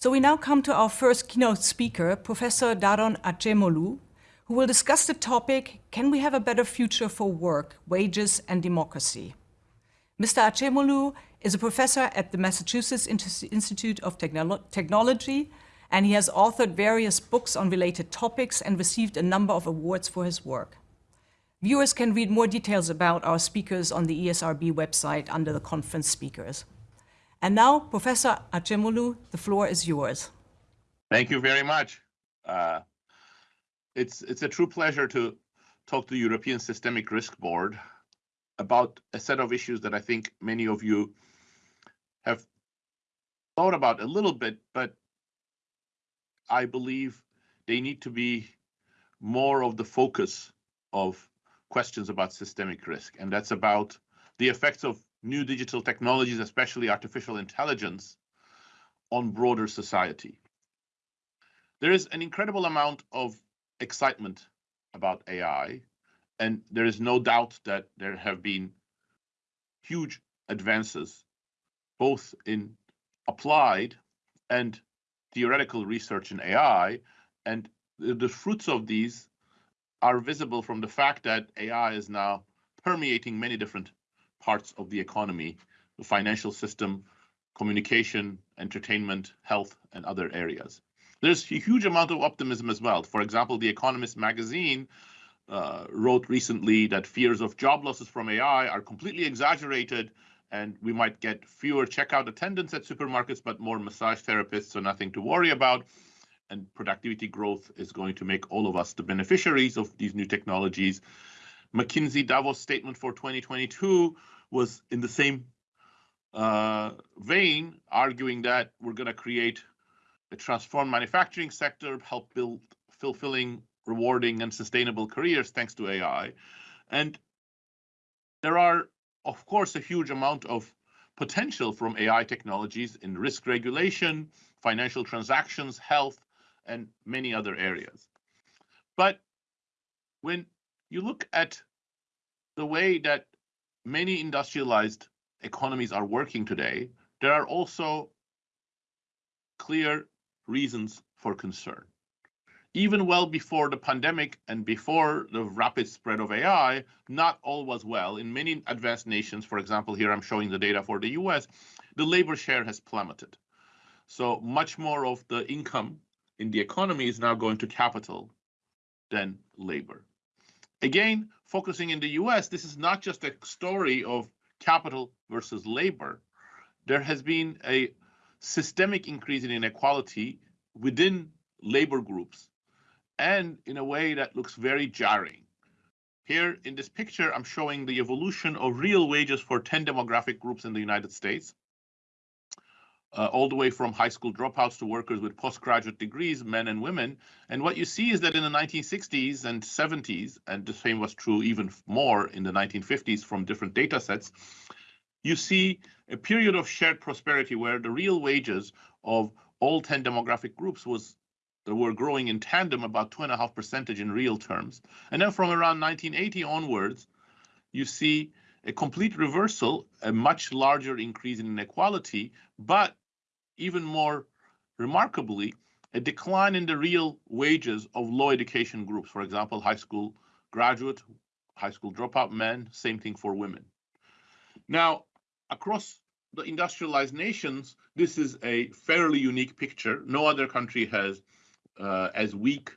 So we now come to our first keynote speaker, Professor Daron Acemoglu, who will discuss the topic, Can we have a better future for work, wages and democracy? Mr. Acemoglu is a professor at the Massachusetts Institute of Technolo Technology, and he has authored various books on related topics and received a number of awards for his work. Viewers can read more details about our speakers on the ESRB website under the conference speakers. And now, Professor Acemoglu, the floor is yours. Thank you very much. Uh, it's, it's a true pleasure to talk to the European Systemic Risk Board about a set of issues that I think many of you have thought about a little bit, but I believe they need to be more of the focus of questions about systemic risk. And that's about the effects of new digital technologies, especially artificial intelligence, on broader society. There is an incredible amount of excitement about AI, and there is no doubt that there have been huge advances, both in applied and theoretical research in AI, and the, fruits of these are visible from the fact that AI is now permeating many different parts of the economy, the financial system, communication, entertainment, health, and other areas. There's a huge amount of optimism as well. For example, The Economist magazine uh, wrote recently that fears of job losses from AI are completely exaggerated and we might get fewer checkout attendants at supermarkets, but more massage therapists, so nothing to worry about. And productivity growth is going to make all of us the beneficiaries of these new technologies. McKinsey Davos statement for 2022 was in the same uh, vein, arguing that we're going to create a transformed manufacturing sector, help build fulfilling, rewarding, and sustainable careers thanks to AI. And there are, of course, a huge amount of potential from AI technologies in risk regulation, financial transactions, health, and many other areas. But when you look at the way that many industrialized economies are working today, there are also clear reasons for concern. Even well before the pandemic and before the rapid spread of AI, not all was well. In many advanced nations, for example, here I'm showing the data for the US, the labor share has plummeted. So much more of the income in the economy is now going to capital than labor. Again, focusing in the US, this is not just a story of capital versus labor. There has been a systemic increase in inequality within labor groups and in a way that looks very jarring. Here in this picture, I'm showing the evolution of real wages for 10 demographic groups in the United States uh, all the way from high school dropouts to workers with postgraduate degrees, men and women. And what you see is that in the 1960s and 70s, and the same was true even more in the 1950s from different data sets, you see a period of shared prosperity where the real wages of all 10 demographic groups was that were growing in tandem about two and a half percentage in real terms. And then from around 1980 onwards, you see a complete reversal, a much larger increase in inequality, but even more remarkably, a decline in the real wages of low education groups, for example, high school graduate, high school dropout men, same thing for women. Now, across the industrialized nations, this is a fairly unique picture. No other country has uh, as weak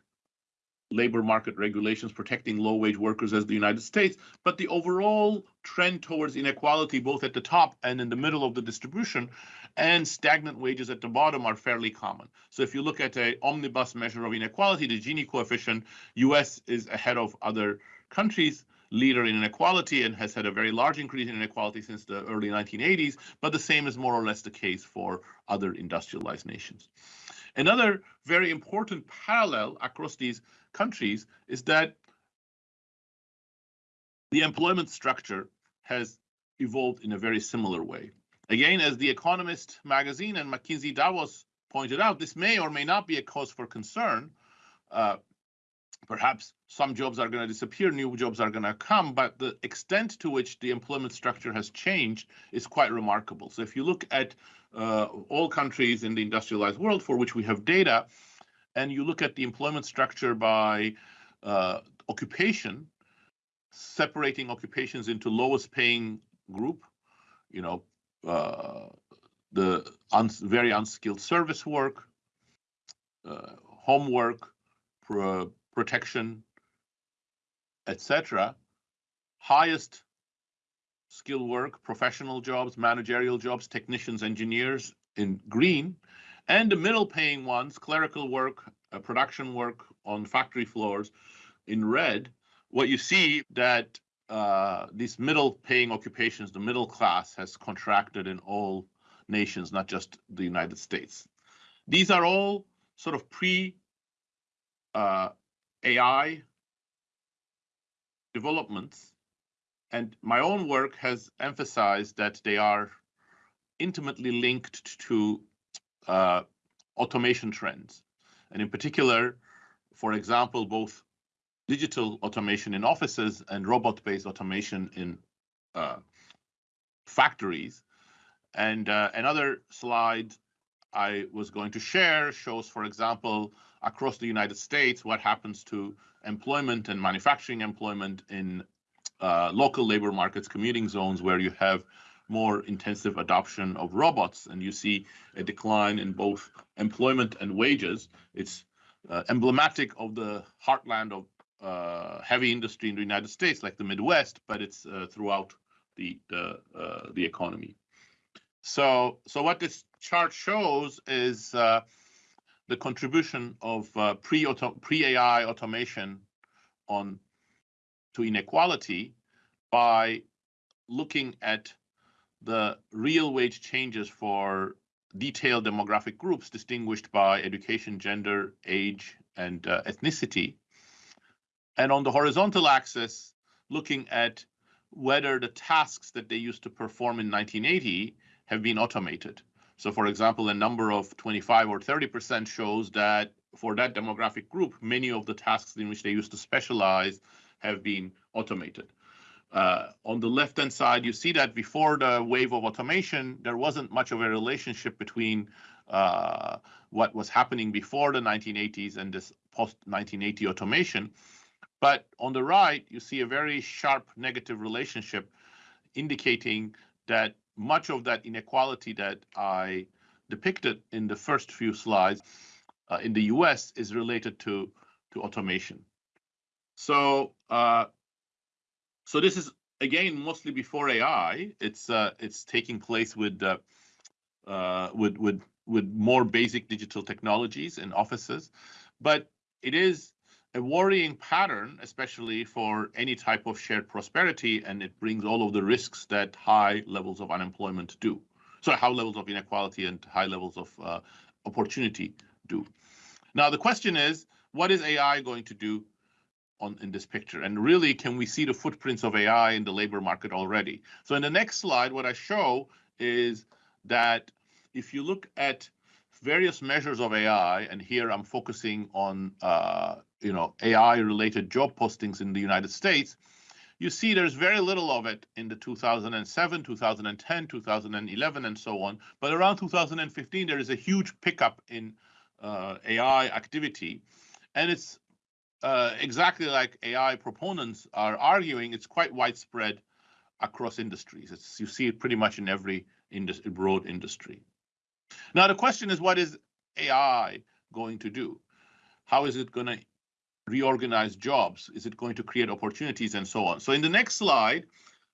labor market regulations protecting low wage workers as the United States, but the overall trend towards inequality, both at the top and in the middle of the distribution, and stagnant wages at the bottom are fairly common. So if you look at a omnibus measure of inequality, the Gini coefficient, US is ahead of other countries, leader in inequality and has had a very large increase in inequality since the early 1980s, but the same is more or less the case for other industrialized nations. Another very important parallel across these countries is that the employment structure has evolved in a very similar way. Again, as The Economist magazine and McKinsey Davos pointed out, this may or may not be a cause for concern. Uh, perhaps some jobs are going to disappear, new jobs are going to come, but the extent to which the employment structure has changed is quite remarkable. So if you look at uh, all countries in the industrialized world for which we have data, and you look at the employment structure by uh, occupation, separating occupations into lowest paying group, you know, uh, the un very unskilled service work, uh, homework, protection, etc. Highest skill work, professional jobs, managerial jobs, technicians, engineers in green, and the middle paying ones, clerical work, uh, production work on factory floors in red, what you see that uh, these middle paying occupations, the middle class has contracted in all nations, not just the United States. These are all sort of pre uh, AI developments. And my own work has emphasized that they are intimately linked to uh, automation trends. And in particular, for example, both digital automation in offices and robot-based automation in uh, factories. And uh, another slide I was going to share shows, for example, across the United States, what happens to employment and manufacturing employment in uh, local labor markets, commuting zones where you have more intensive adoption of robots, and you see a decline in both employment and wages. It's uh, emblematic of the heartland of uh, heavy industry in the United States, like the Midwest, but it's uh, throughout the the, uh, the economy. So, so what this chart shows is uh, the contribution of uh, pre-AI pre automation on to inequality by looking at the real wage changes for detailed demographic groups distinguished by education, gender, age, and uh, ethnicity. And on the horizontal axis, looking at whether the tasks that they used to perform in 1980 have been automated. So for example, a number of 25 or 30% shows that for that demographic group, many of the tasks in which they used to specialize have been automated. Uh, on the left-hand side, you see that before the wave of automation, there wasn't much of a relationship between uh, what was happening before the 1980s and this post-1980 automation. But on the right, you see a very sharp negative relationship indicating that much of that inequality that I depicted in the first few slides uh, in the US is related to, to automation. So, uh, so this is again mostly before AI. It's uh, it's taking place with uh, uh, with with with more basic digital technologies in offices, but it is a worrying pattern, especially for any type of shared prosperity, and it brings all of the risks that high levels of unemployment do. So high levels of inequality and high levels of uh, opportunity do. Now, the question is, what is AI going to do on in this picture? And really, can we see the footprints of AI in the labor market already? So in the next slide, what I show is that if you look at various measures of AI, and here I'm focusing on uh, you know AI-related job postings in the United States, you see there's very little of it in the 2007, 2010, 2011, and so on. But around 2015, there is a huge pickup in uh, AI activity, and it's uh, exactly like AI proponents are arguing. It's quite widespread across industries. It's, you see it pretty much in every industry, broad industry. Now, the question is, what is AI going to do? How is it going to reorganize jobs? Is it going to create opportunities and so on? So in the next slide,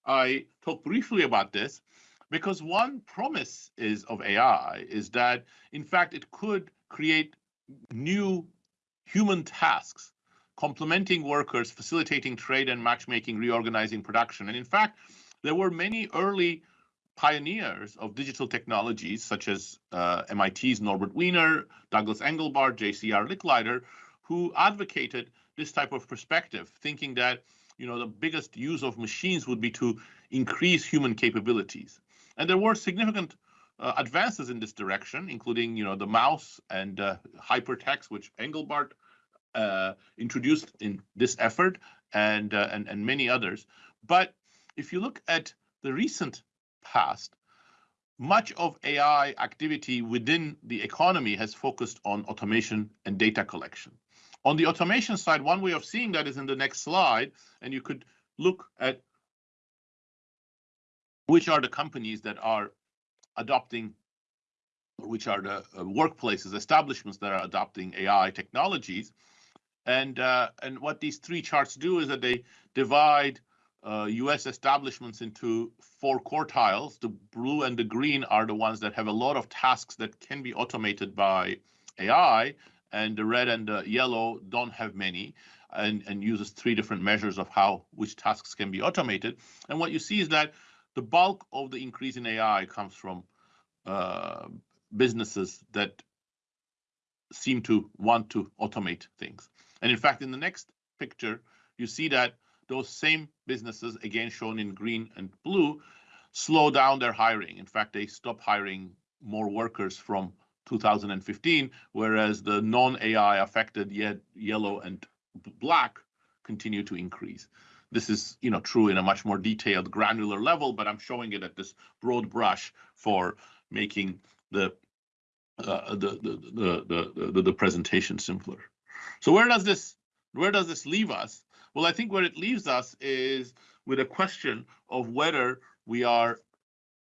I talk briefly about this because one promise is of AI is that, in fact, it could create new human tasks, complementing workers, facilitating trade and matchmaking, reorganizing production. And in fact, there were many early pioneers of digital technologies, such as uh, MIT's Norbert Wiener, Douglas Engelbart, J.C.R. Licklider, who advocated this type of perspective, thinking that you know the biggest use of machines would be to increase human capabilities. And there were significant uh, advances in this direction, including you know the mouse and uh, hypertext, which Engelbart uh, introduced in this effort and, uh, and, and many others. But if you look at the recent past, much of AI activity within the economy has focused on automation and data collection. On the automation side, one way of seeing that is in the next slide, and you could look at which are the companies that are adopting which are the uh, workplaces, establishments that are adopting AI technologies. And, uh, and what these three charts do is that they divide uh, US establishments into four quartiles. The blue and the green are the ones that have a lot of tasks that can be automated by AI, and the red and the yellow don't have many and, and uses three different measures of how which tasks can be automated. And what you see is that the bulk of the increase in AI comes from uh, businesses that seem to want to automate things. And in fact, in the next picture, you see that those same businesses, again shown in green and blue, slow down their hiring. In fact, they stop hiring more workers from 2015, whereas the non-AI affected yet yellow and black continue to increase. This is, you know, true in a much more detailed, granular level, but I'm showing it at this broad brush for making the uh, the, the, the, the, the presentation simpler. So where does this where does this leave us? Well, I think where it leaves us is with a question of whether we are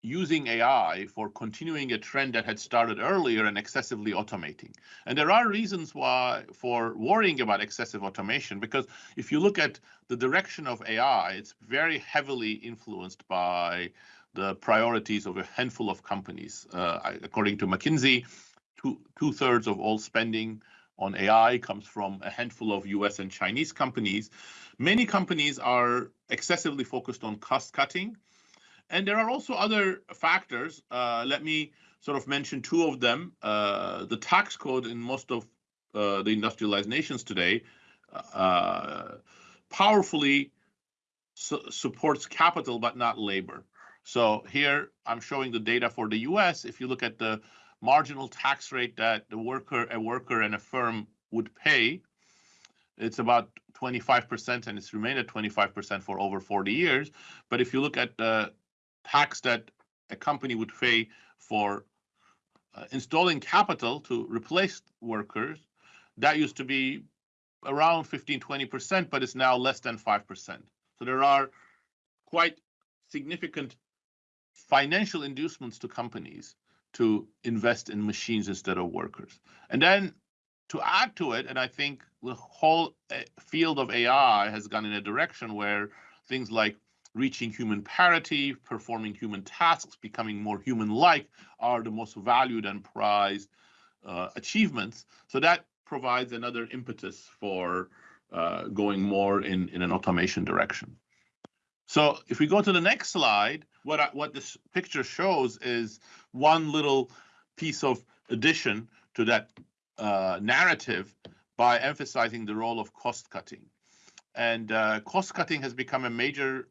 using AI for continuing a trend that had started earlier and excessively automating. And there are reasons why for worrying about excessive automation, because if you look at the direction of AI, it's very heavily influenced by the priorities of a handful of companies. Uh, according to McKinsey, two, two thirds of all spending on AI comes from a handful of US and Chinese companies. Many companies are excessively focused on cost cutting. And there are also other factors. Uh, let me sort of mention two of them. Uh, the tax code in most of uh, the industrialized nations today uh, powerfully su supports capital, but not labor. So here I'm showing the data for the US. If you look at the marginal tax rate that the worker, a worker and a firm would pay, it's about 25% and it's remained at 25% for over 40 years. But if you look at the tax that a company would pay for uh, installing capital to replace workers, that used to be around 15, 20%, but it's now less than 5%. So there are quite significant financial inducements to companies to invest in machines instead of workers. And then to add to it, and I think the whole eh, field of AI has gone in a direction where things like reaching human parity, performing human tasks, becoming more human-like are the most valued and prized uh, achievements. So that provides another impetus for uh, going more in, in an automation direction. So if we go to the next slide, what I, what this picture shows is one little piece of addition to that uh, narrative by emphasizing the role of cost cutting. And uh, cost cutting has become a major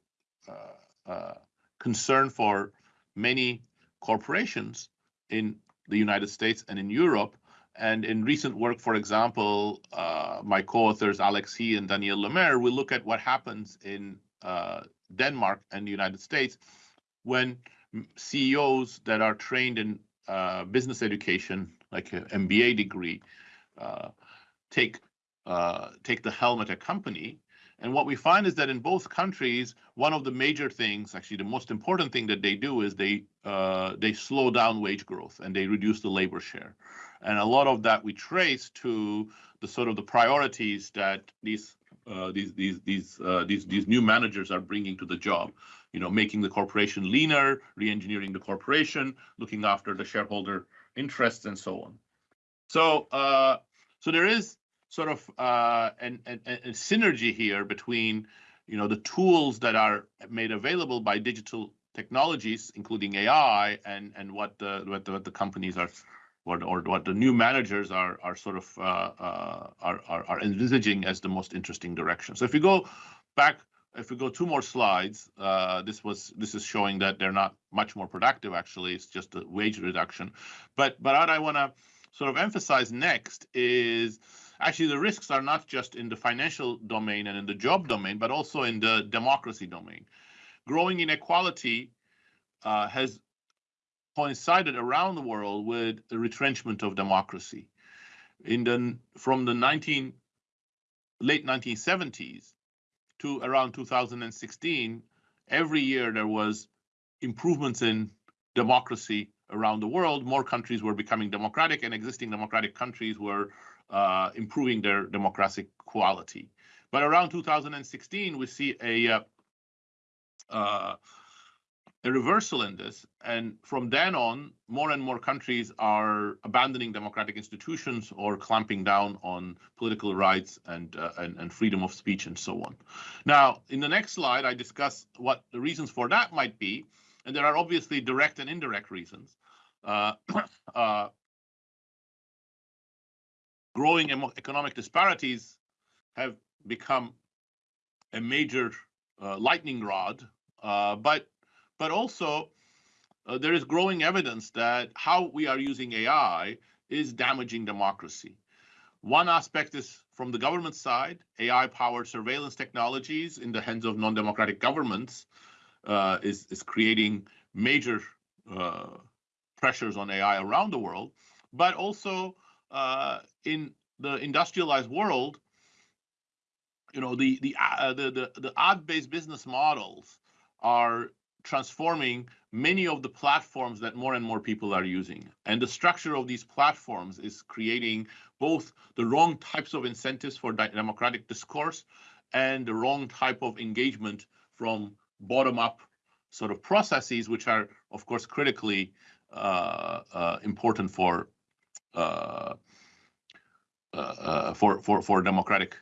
concern for many corporations in the United States and in Europe. And in recent work, for example, uh, my co-authors Alex He and Daniel le Maire will look at what happens in uh, Denmark and the United States when CEOs that are trained in uh, business education, like an MBA degree, uh, take uh, take the helm at a company. And what we find is that in both countries, one of the major things, actually the most important thing that they do is they uh, they slow down wage growth and they reduce the labor share. And a lot of that we trace to the sort of the priorities that these uh, these these these uh, these these new managers are bringing to the job. You know, making the corporation leaner, re-engineering the corporation, looking after the shareholder interests, and so on. So uh, so there is sort of uh, an, an, a synergy here between you know the tools that are made available by digital technologies, including AI, and and what the what the, what the companies are what or what the new managers are are sort of uh, uh, are, are, are envisaging as the most interesting direction. So if we go back, if we go two more slides, uh, this was this is showing that they're not much more productive. Actually, it's just a wage reduction. But but what I want to sort of emphasize next is actually the risks are not just in the financial domain and in the job domain, but also in the democracy domain. Growing inequality uh, has coincided around the world with the retrenchment of democracy. In the from the 19 late 1970s to around 2016, every year there was improvements in democracy around the world. More countries were becoming democratic, and existing democratic countries were uh, improving their democratic quality. But around 2016, we see a uh, uh, a reversal in this. And from then on, more and more countries are abandoning democratic institutions or clamping down on political rights and, uh, and, and, freedom of speech and so on. Now, in the next slide, I discuss what the reasons for that might be. And there are obviously direct and indirect reasons. Uh, uh, growing economic disparities have become a major uh, lightning rod, uh, but but also uh, there is growing evidence that how we are using AI is damaging democracy. One aspect is from the government side, AI-powered surveillance technologies in the hands of non-democratic governments uh, is, is creating major uh, pressures on AI around the world, but also uh, in the industrialized world, you know, the the uh, the the, the ad-based business models are transforming many of the platforms that more and more people are using. And the structure of these platforms is creating both the wrong types of incentives for democratic discourse and the wrong type of engagement from bottom up sort of processes, which are, of course, critically important for, uh, uh, uh for for for democratic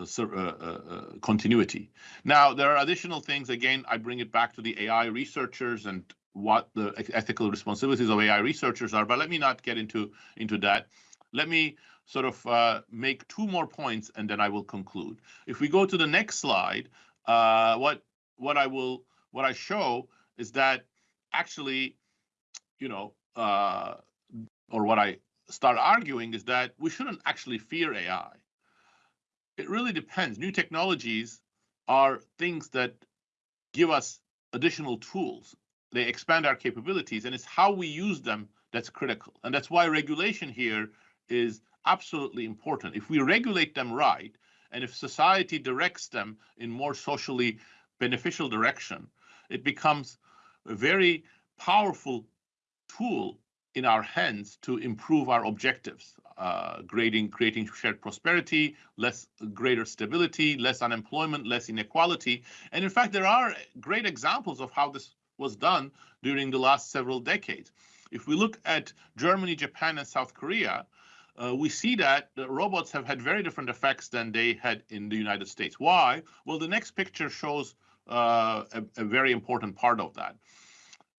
uh, uh, uh, continuity. Now, there are additional things. Again, I bring it back to the AI researchers and what the ethical responsibilities of AI researchers are, but let me not get into, into that. Let me sort of uh, make two more points and then I will conclude. If we go to the next slide, uh, what what I will what I show is that actually, you know, uh, or what I start arguing is that we shouldn't actually fear AI. It really depends. New technologies are things that give us additional tools. They expand our capabilities, and it's how we use them that's critical. And that's why regulation here is absolutely important. If we regulate them right, and if society directs them in more socially beneficial direction, it becomes a very powerful tool in our hands to improve our objectives, uh, creating, creating shared prosperity, less greater stability, less unemployment, less inequality. And in fact, there are great examples of how this was done during the last several decades. If we look at Germany, Japan, and South Korea, uh, we see that robots have had very different effects than they had in the United States. Why? Well, the next picture shows uh, a, a very important part of that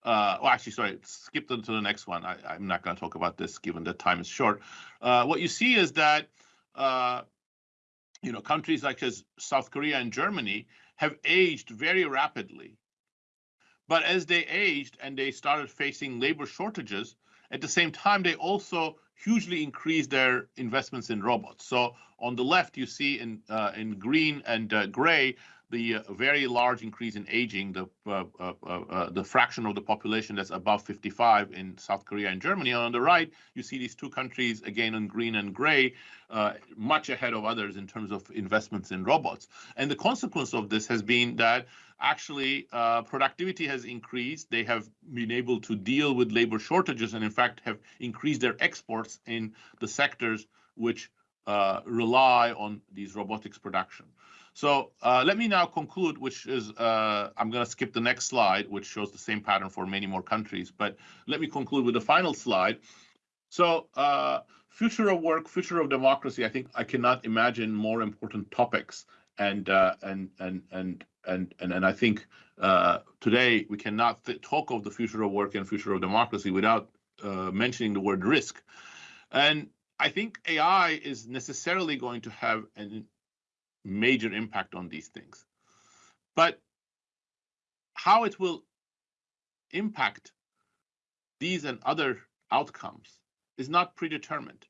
uh, well, actually, sorry, skip to, to the next one. I, am not going to talk about this given that time is short. Uh, what you see is that, uh, you know, countries like as South Korea and Germany have aged very rapidly. But as they aged and they started facing labor shortages, at the same time, they also hugely increased their investments in robots. So on the left, you see in uh, in green and uh, gray the uh, very large increase in aging, the uh, uh, uh, the fraction of the population that's above 55 in South Korea and Germany. And on the right, you see these two countries again in green and gray, uh, much ahead of others in terms of investments in robots. And the consequence of this has been that actually uh, productivity has increased. They have been able to deal with labor shortages and in fact have increased their exports in the sectors which rely on these robotics production. So uh, let me now conclude, which is, uh, I'm going to skip the next slide, which shows the same pattern for many more countries. But let me conclude with the final slide. So uh, future of work, future of democracy, I think I cannot imagine more important topics. And uh, and and and and and and I think uh, today we cannot talk of the future of work and future of democracy without uh, mentioning the word risk. And I think AI is necessarily going to have an major impact on these things. But how it will impact these and other outcomes is not predetermined.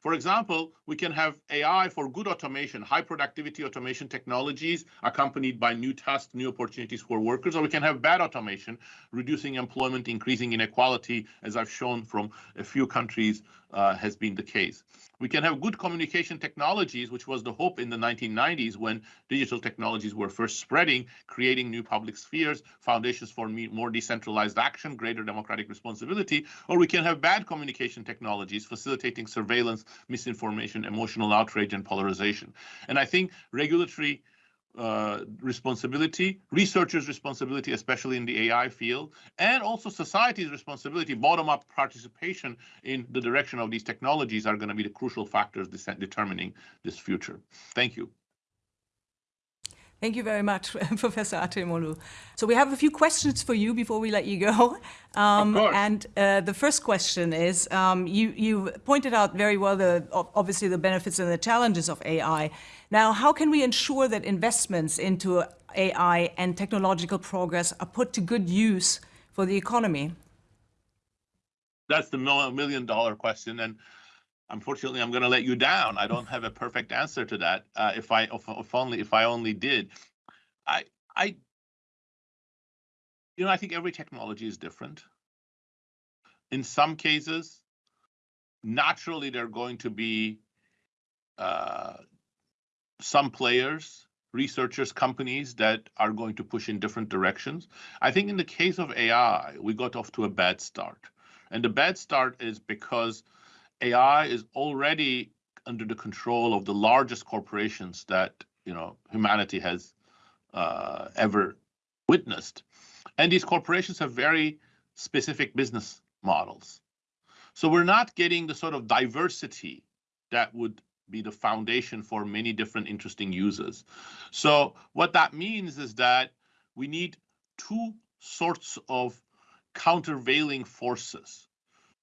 For example, we can have AI for good automation, high productivity automation technologies accompanied by new tasks, new opportunities for workers, or we can have bad automation, reducing employment, increasing inequality, as I've shown from a few countries uh, has been the case. We can have good communication technologies, which was the hope in the 1990s when digital technologies were first spreading, creating new public spheres, foundations for more decentralized action, greater democratic responsibility, or we can have bad communication technologies facilitating surveillance, misinformation, emotional outrage, and polarization. And I think regulatory uh, responsibility, researchers' responsibility, especially in the AI field, and also society's responsibility, bottom-up participation in the direction of these technologies are going to be the crucial factors determining this future. Thank you. Thank you very much, Professor Acemoglu. So we have a few questions for you before we let you go. Um, and uh, the first question is, um, you, you pointed out very well, the, obviously, the benefits and the challenges of AI. Now, how can we ensure that investments into AI and technological progress are put to good use for the economy? That's the million dollar question. And unfortunately, I'm going to let you down. I don't have a perfect answer to that. Uh, if I if, if, only if I only did, I I you know I think every technology is different. In some cases, naturally, there are going to be uh, some players, researchers, companies that are going to push in different directions. I think in the case of AI, we got off to a bad start. And the bad start is because AI is already under the control of the largest corporations that you know humanity has uh, ever witnessed, and these corporations have very specific business models. So we're not getting the sort of diversity that would be the foundation for many different interesting users. So what that means is that we need two sorts of countervailing forces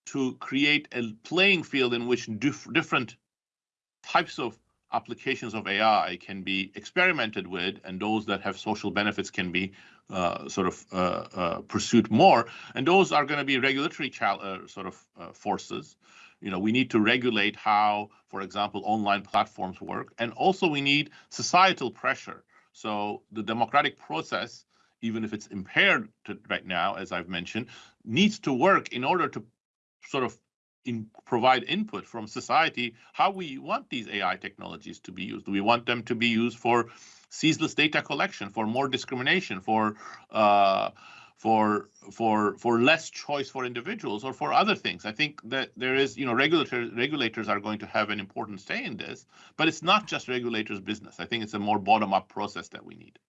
to create a playing field in which dif different types of applications of AI can be experimented with, and those that have social benefits can be uh, sort of uh, uh, pursued more. And those are going to be regulatory uh, sort of uh, forces. You know, we need to regulate how, for example, online platforms work, and also we need societal pressure. So the democratic process, even if it's impaired to, right now, as I've mentioned, needs to work in order to sort of in, provide input from society how we want these AI technologies to be used. Do we want them to be used for ceaseless data collection, for more discrimination, for uh, for for for less choice for individuals, or for other things? I think that there is, you know, regulators regulators are going to have an important say in this, but it's not just regulators' business. I think it's a more bottom-up process that we need.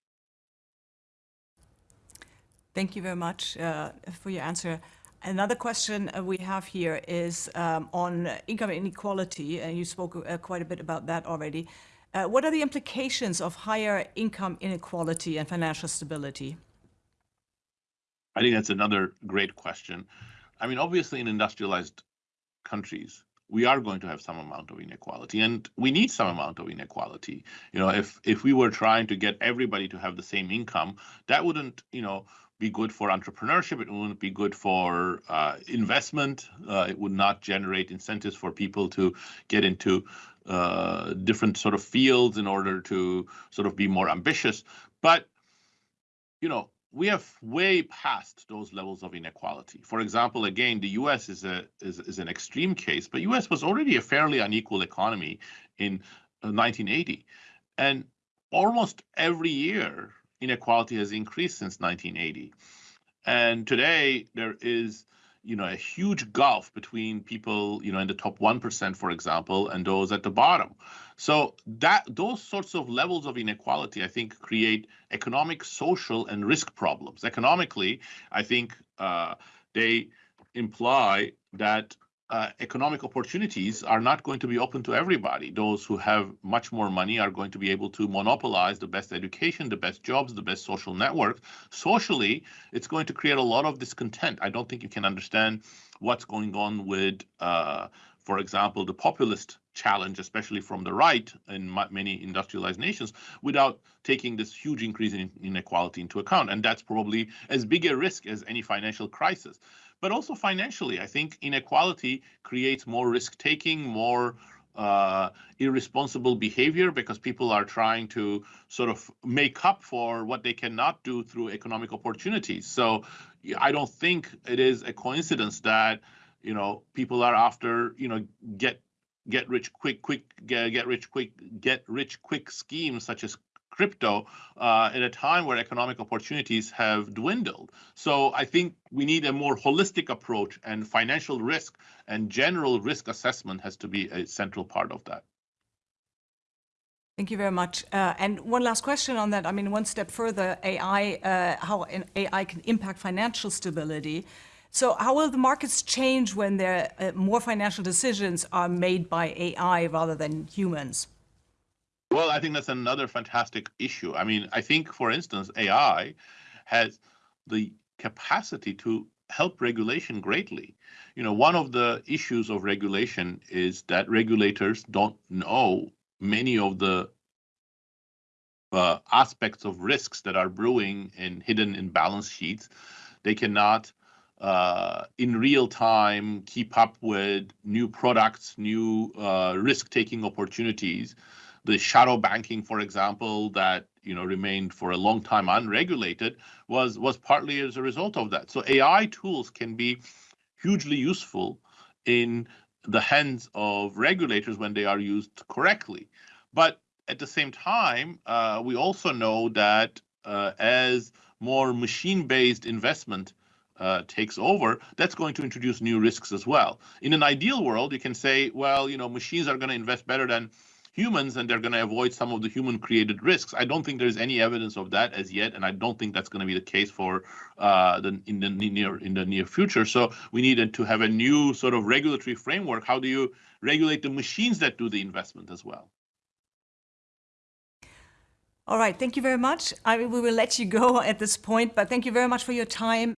Thank you very much uh, for your answer. Another question uh, we have here is um, on income inequality, and you spoke uh, quite a bit about that already. Uh, what are the implications of higher income inequality and financial stability? I think that's another great question. I mean, obviously, in industrialized countries, we are going to have some amount of inequality, and we need some amount of inequality. You know, if if we were trying to get everybody to have the same income, that wouldn't, you know, be good for entrepreneurship. It wouldn't be good for uh, investment. Uh, it would not generate incentives for people to get into uh, different sort of fields in order to sort of be more ambitious. But you know, we have way past those levels of inequality. For example, again, the U.S. is a is, is an extreme case, but U.S. was already a fairly unequal economy in 1980, uh, and almost every year inequality has increased since 1980. And today there is, you know, a huge gulf between people, you know, in the top 1%, for example, and those at the bottom. So that those sorts of levels of inequality, I think, create economic, social, and risk problems. Economically, I think uh, they imply that uh, economic opportunities are not going to be open to everybody. Those who have much more money are going to be able to monopolize the best education, the best jobs, the best social networks. Socially, it's going to create a lot of discontent. I don't think you can understand what's going on with, uh, for example, the populist challenge, especially from the right in many industrialized nations, without taking this huge increase in inequality into account. And that's probably as big a risk as any financial crisis. But also financially. I think inequality creates more risk taking, more uh, irresponsible behavior because people are trying to sort of make up for what they cannot do through economic opportunities. So I don't think it is a coincidence that you know people are after you know get get rich quick quick get, get rich quick get rich quick schemes such as crypto uh, at a time where economic opportunities have dwindled. So I think we need a more holistic approach and financial risk and general risk assessment has to be a central part of that. Thank you very much. Uh, and one last question on that. I mean, one step further, AI, uh, how AI can impact financial stability. So how will the markets change when there uh, more financial decisions are made by AI rather than humans? Well, I think that's another fantastic issue. I mean, I think, for instance, AI has the capacity to help regulation greatly. You know, one of the issues of regulation is that regulators don't know many of the uh, aspects of risks that are brewing and hidden in balance sheets. They cannot, uh, in real time, keep up with new products, new uh, risk-taking opportunities the shadow banking, for example, that you know remained for a long time unregulated, was was partly as a result of that. So AI tools can be hugely useful in the hands of regulators when they are used correctly. But at the same time, uh, we also know that uh, as more machine-based investment uh, takes over, that's going to introduce new risks as well. In an ideal world, you can say, well, you know, machines are going to invest better than humans and they're going to avoid some of the human created risks. I don't think there's any evidence of that as yet, and I don't think that's going to be the case for uh, the in the near in the near future. So we needed to have a new sort of regulatory framework. How do you regulate the machines that do the investment as well? All right, thank you very much. I we will let you go at this point, but thank you very much for your time.